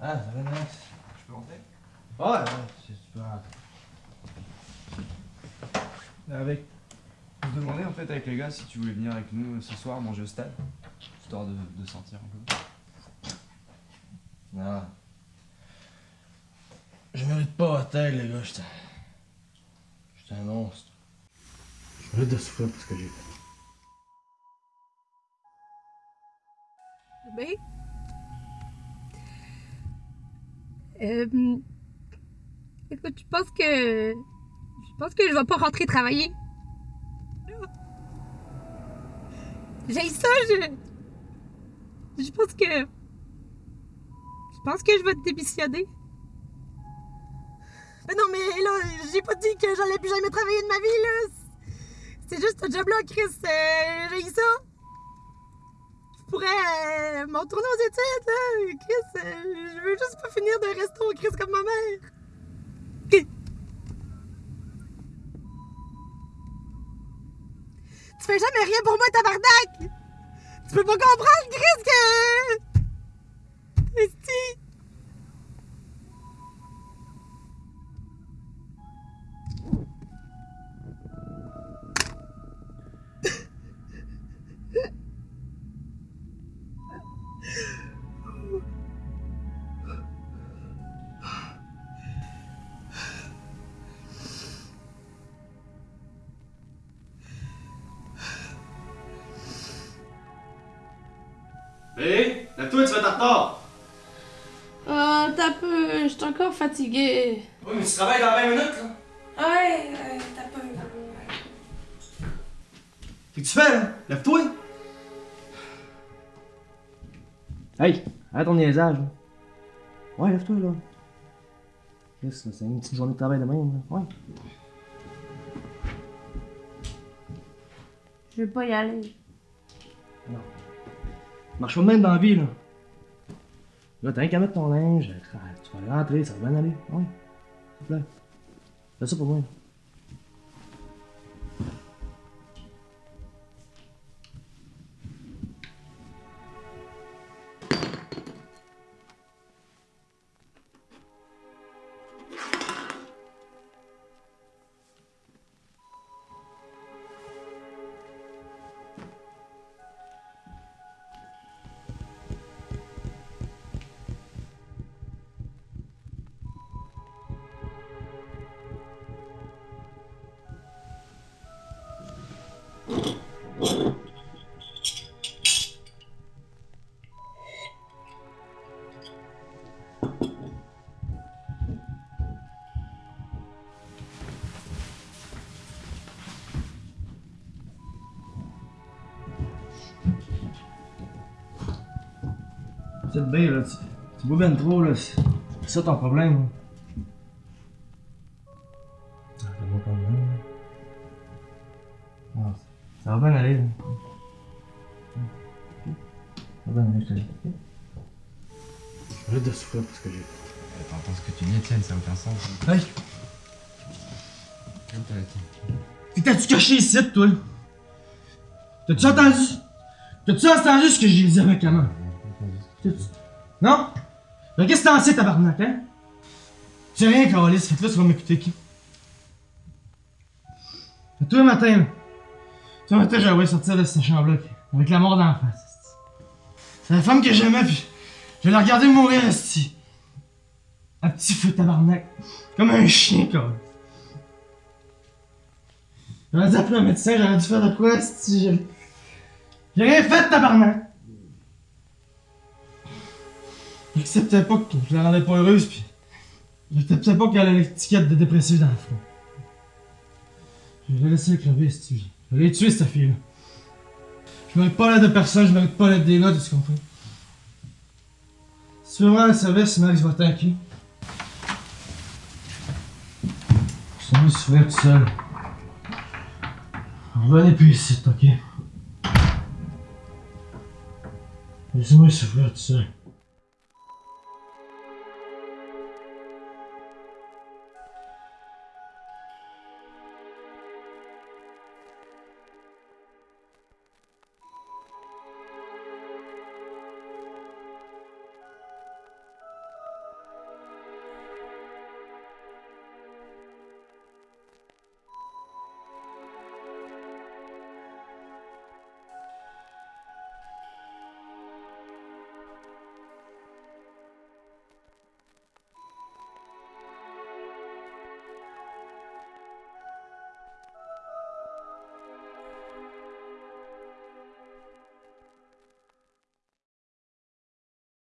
Ah, ça va, Max. Je peux rentrer Ouais, ouais, peux rentrer. Avec. Je me demandais en fait avec les gars si tu voulais venir avec nous ce soir manger au stade. Histoire de, de sentir un peu. Non. Je mérite pas à terre, les gars, j'étais. J'étais un monstre. Je mérite de souffrir pour ce que j'ai fait. Ben. Euh, écoute, je pense que. Je pense que je vais pas rentrer travailler. J'ai ça, je. Je pense que. Je pense que je vais démissionner. Mais non, mais là, j'ai pas dit que j'allais plus jamais travailler de ma vie, là. C'est juste un job-là, Chris. Euh, j'ai ça. Pourrais euh, m'en tourner aux études, là. Chris, euh, je veux juste pas finir de resto, Chris, comme ma mère. Tu fais jamais rien pour moi, tabarnak! Tu peux pas comprendre, Chris, Hé Lève-toi, tu vas être en retard Ah, t'as peu, je suis encore fatiguée. Oui, mais tu travailles dans 20 minutes là Ouais, ouais, t'as peu. Qu'est-ce que tu fais là Lève-toi Hey, arrête ton niaisage. là. Ouais, lève-toi, là. Yes, c'est une petite journée de travail de même, là. Ouais. Je vais pas y aller. Marche pas même dans la vie, là. T'as rien qu'à mettre ton linge, ah, tu vas rentrer, ça va bien aller. Ouais. S'il te plaît. Fais ça pour moi. Petite baie, là, tu, tu bois bien trop, là. C'est ça ton problème, là. Ah, fais-moi comme même. Ah, ça va bien aller, là. Ça va bien aller, je te dis. vais de souffrir pour ce que j'ai. T'entends ce que tu dis, Étienne, ça n'a aucun sens. Hey! Calme-toi, Étienne. T'es t'as-tu caché ici, toi? T'as-tu entendu? T'as-tu entendu ce que j'ai dit avec la main? Non? Mais qu'est-ce que t'en sais, tabarnak, hein? J'ai rien. Fait que là, tu vas m'écouter qui? Tous les matins. Tous j'avais sortir de cette chambre-là, avec la mort d'en face. esti. C'est la femme que j'aimais, puis je la regardais mourir, esti. Un petit feu, tabarnak. Comme un chien, quoi. J'aurais dû appeler un médecin, j'aurais dû faire de quoi, j'ai... J'ai rien fait, tabarnak! J'acceptais pas que je la rendais pas heureuse, pis... J'acceptais pas qu'elle ait l'étiquette de dépressive dans le front. Je l'ai laissé crever, si Je l'ai tué, cette fille-là. Je mérite pas l'aide de personne, je mérite pas l'aide des gars, tu comprends? Si tu veux vraiment le service, Max va t'inquiéter. Je suis venu souffrir tout seul. Revenez plus ici, ok? Laissez-moi souffrir tout seul.